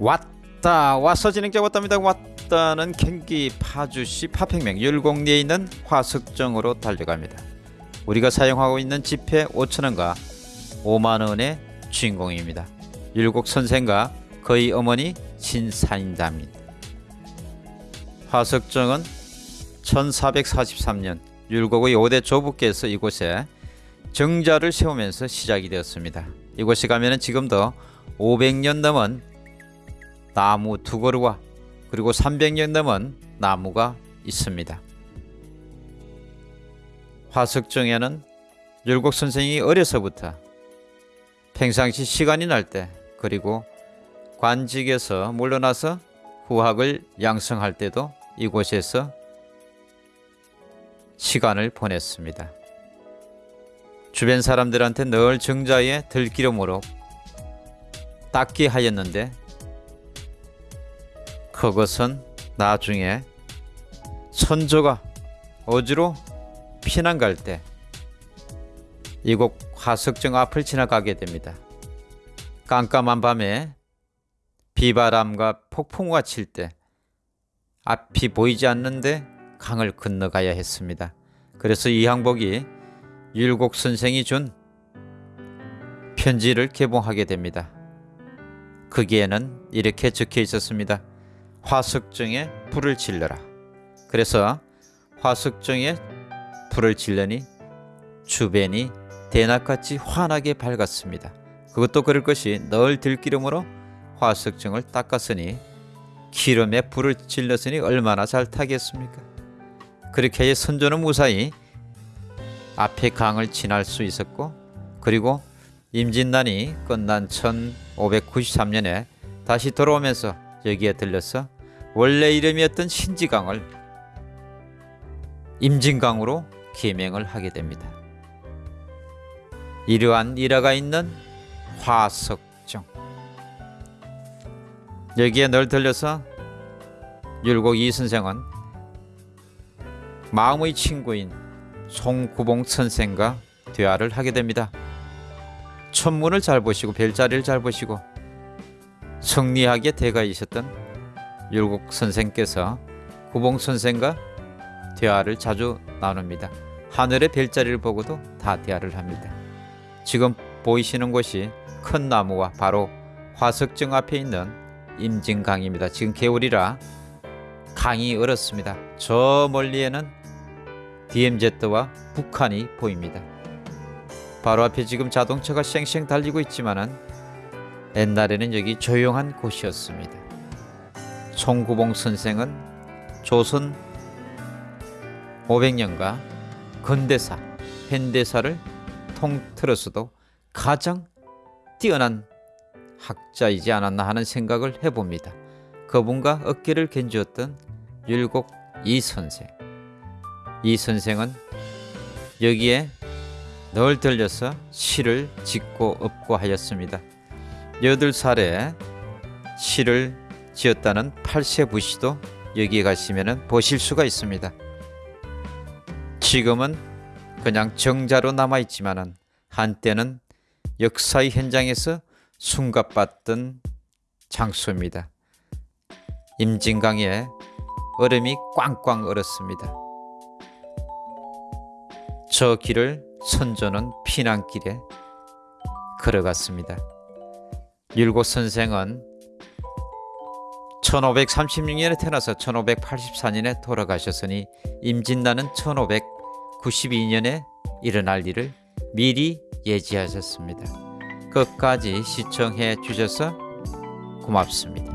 왔다. 와서 진행자 왔답니다. 왔다는 경기 파주시 파평면 율곡리에 있는 화석정으로 달려갑니다. 우리가 사용하고 있는 지폐 5천원과 5만원의 주인공입니다. 율곡 선생과 그의 어머니 신사인담입니다. 화석정은 1443년 율곡의 5대 조부께서 이곳에 정자를 세우면서 시작이 되었습니다. 이곳에 가면 지금도 500년 넘은 나무 두 그루와 그리고 300년 넘은 나무가 있습니다. 화석정에는 율곡 선생이 어려서부터 평상시 시간이 날 때 그리고 관직에서 물러나서 후학을 양성할 때도 이곳에서 시간을 보냈습니다. 주변 사람들한테 늘 정자에 들기름으로 닦게 하였는데 그것은 나중에 선조가 어지로 피난 갈 때 이곳 화석정 앞을 지나가게 됩니다. 깜깜한 밤에 비바람과 폭풍우가 칠 때 앞이 보이지 않는데 강을 건너가야 했습니다. 그래서 이항복이 율곡 선생이 준 편지를 개봉하게 됩니다. 거기에는 이렇게 적혀 있었습니다. 화석정에 불을 질러라. 그래서 화석정에 불을 질러니 주변이 대낮같이 환하게 밝았습니다. 그것도 그럴 것이 널 들기름으로 화석정을 닦았으니 기름에 불을 질렀으니 얼마나 잘 타겠습니까? 그렇게 해 선조는 무사히 앞에 강을 지날 수 있었고 그리고 임진난이 끝난 1593년에 다시 돌아오면서 여기에 들려서 원래 이름이었던 신지강을 임진강으로 개명을 하게 됩니다. 이러한 일화가 있는 화석정 여기에 널 들려서 율곡 이 선생은 마음의 친구인 송구봉 선생과 대화를 하게 됩니다. 천문을 잘 보시고 별자리를 잘 보시고 성리학의 대가이셨던 율곡 선생께서 구봉 선생과 대화를 자주 나눕니다. 하늘의 별자리를 보고도 다 대화를 합니다. 지금 보이시는 곳이 큰 나무와 바로 화석정 앞에 있는 임진강입니다. 지금 겨울이라 강이 얼었습니다. 저 멀리에는 DMZ와 북한이 보입니다. 바로 앞에 지금 자동차가 쌩쌩 달리고 있지만은 옛날에는 여기 조용한 곳이었습니다. 송구봉 선생은 조선 500년과 근대사, 현대사를 통틀어서도 가장 뛰어난 학자이지 않았나 하는 생각을 해봅니다. 그분과 어깨를 견주었던 율곡 이 선생. 이 선생은 여기에 널 들려서 시를 짓고 엎고 하였습니다. 여덟 살에 시를 지었다는 팔세부시도 여기에 가시면 보실 수가 있습니다. 지금은 그냥 정자로 남아있지만 한때는 역사의 현장에서 숨가봤던 장소입니다. 임진강에 얼음이 꽝꽝 얼었습니다. 저 길을 선조는 피난길에 걸어갔습니다. 율곡 선생은 1536년에 태어나서 1584년에 돌아가셨으니 임진나는 1592년에 일어날 일을 미리 예지하셨습니다. 끝까지 시청해 주셔서 고맙습니다.